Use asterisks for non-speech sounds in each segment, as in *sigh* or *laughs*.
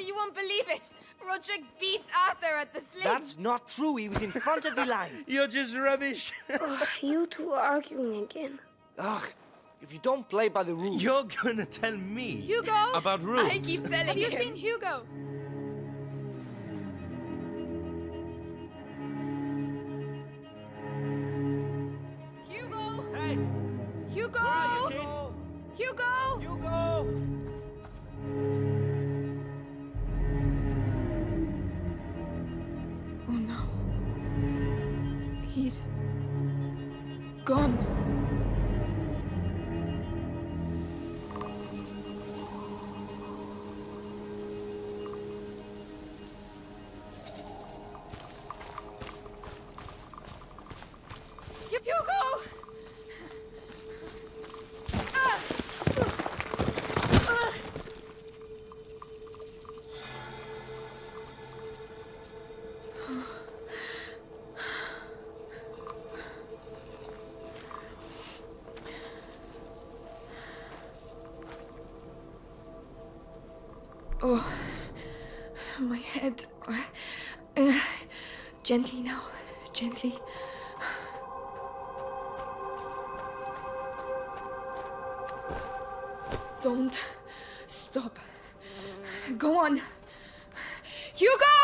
Amicia, you won't believe it. Roderick beats Arthur at the sling. That's not true. He was in front of the line. *laughs* You're just rubbish. *laughs* oh, you two are arguing again. Ugh. If you don't play by the rules... You're gonna tell me... Hugo! About rules? I keep telling you. Have you seen Hugo? Hugo! He's gone. Head. Uh, gently now, gently. Don't stop. Go on. Hugo!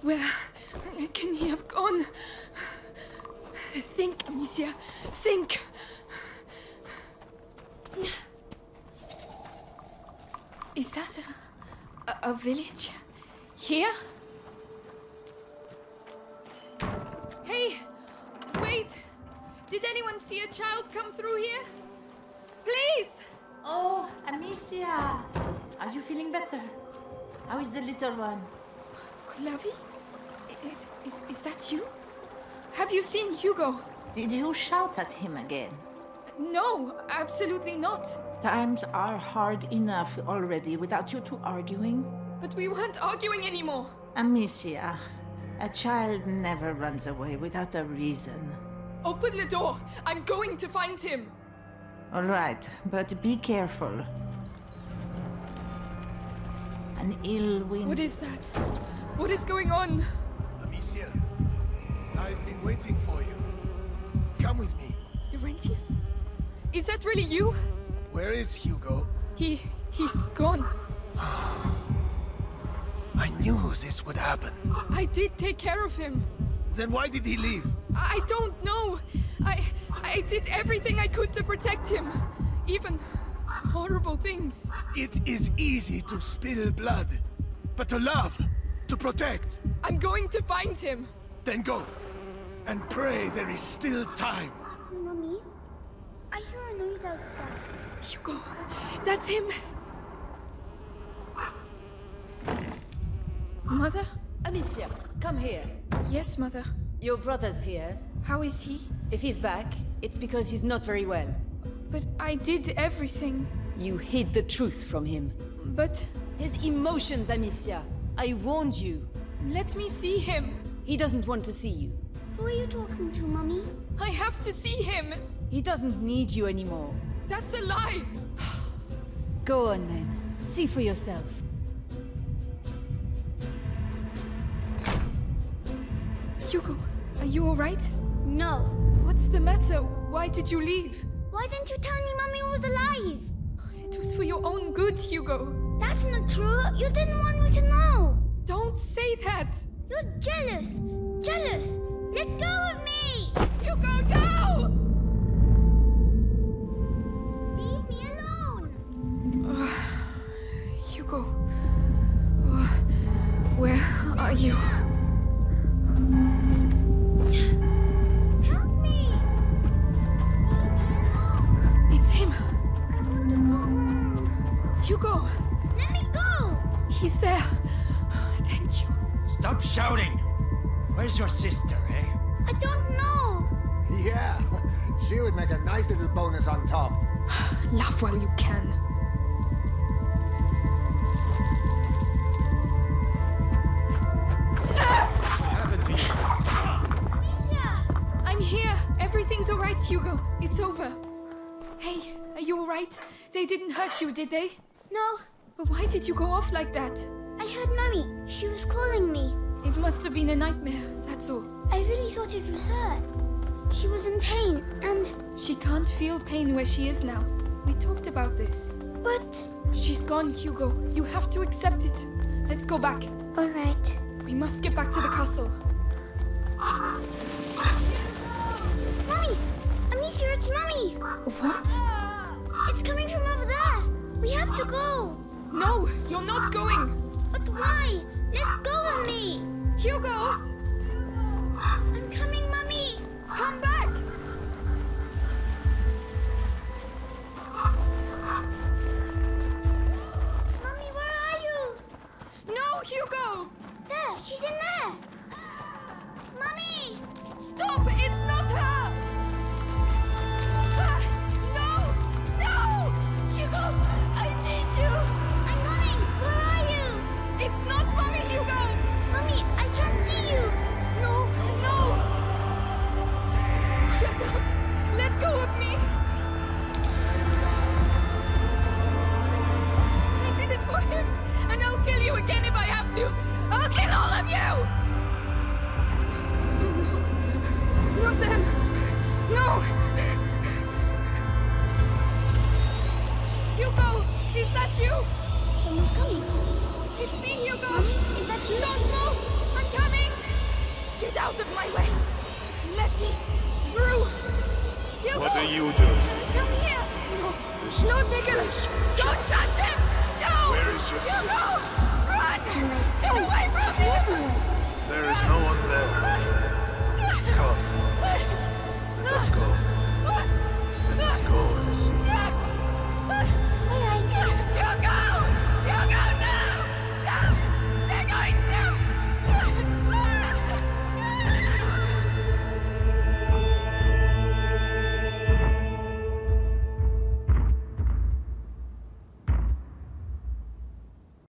Where can he have gone? Think, Amicia. Think. Is that a, a, a village? Here? Hey! Wait! Did anyone see a child come through here? Please! Oh, Amicia! Are you feeling better? How is the little one? Clavi? Is, is, is that you? Have you seen Hugo? Did you shout at him again? No, absolutely not. Times are hard enough already without you two arguing. But we weren't arguing anymore. Amicia, a child never runs away without a reason. Open the door. I'm going to find him. All right, but be careful. An ill wind. What is that? What is going on? Amicia, I've been waiting for you. Come with me. Laurentius? Is that really you? Where is Hugo? He... he's gone. I knew this would happen. I did take care of him. Then why did he leave? I don't know. I... I did everything I could to protect him. Even horrible things. It is easy to spill blood, but to love, to protect, I'm going to find him. then go. And pray there is still time. Hugo, that's him. Mother? Amicia, come here. Yes, Mother. Your brother's here. How is he? If he's back, it's because he's not very well. But I did everything. You hid the truth from him. But His emotions, Amicia. I warned you. let me see him. He doesn't want to see you. Who are you talking to, Mommy? I have to see him. He doesn't need you anymore. That's a lie. *sighs* Go on then. See for yourself. Hugo, are you alright? No. What's the matter? Why did you leave? Why didn't you tell me Mommy was alive? It was for your own good, Hugo. That's not true. You didn't want me to know. Don't say that. You're jealous. Jealous. Let go of me. Hugo, no! Leave me alone. *sighs* Hugo. Uh, *sighs* where are you? Help me. It's him. I want to go home. Hugo. Let me go. He's there. *sighs* Thank you. Stop shouting! Where's your sister? I don't know. Yeah, *laughs* she would make a nice little bonus on top. *sighs* Laugh while you can. What happened to you? Amicia. I'm here. Everything's alright, Hugo. It's over. Hey, are you alright? They didn't hurt you, did they? No, But why did you go off like that? I heard Mummy. She was calling me. It must have been a nightmare, that's all. I really thought it was her. She was in pain, and. She can't feel pain where she is now. We talked about this. But. She's gone, Hugo. You have to accept it. Let's go back. Alright. We must get back to the castle. Mummy! Amicia, it's Mummy! What? It's coming from over there! We have to go! No, you're not going! But why? Let go of me! Hugo! I'm coming, Mummy! Come back! Out of my way! Let me through! Hugo! What are you doing? Come here! No! No, Nicholas! Don't touch him! No! Where is your Hugo! Run! Get away from me!